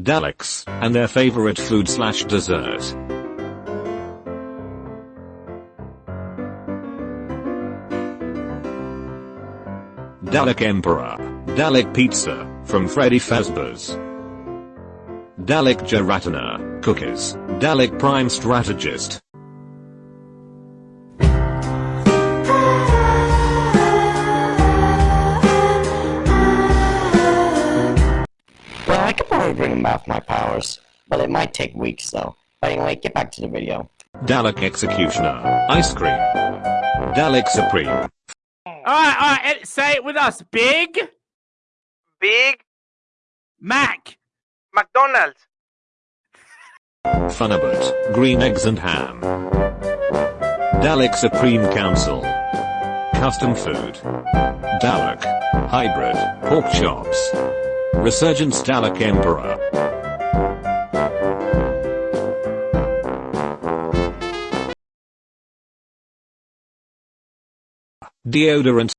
Daleks, and their favorite food slash dessert. Dalek Emperor, Dalek Pizza, from Freddy Fazbear's. Dalek Gelatina, Cookies, Dalek Prime Strategist. I could probably bring back my powers, but it might take weeks though. But anyway, get back to the video. Dalek Executioner, Ice Cream. Dalek Supreme, Alright, alright, say it with us. Big Big Mac. McDonald's. Funabut, Green Eggs and Ham. Dalek Supreme Council. Custom Food. Dalek. Hybrid, Pork Chops. Resurgence Dalek Emperor. Deodorant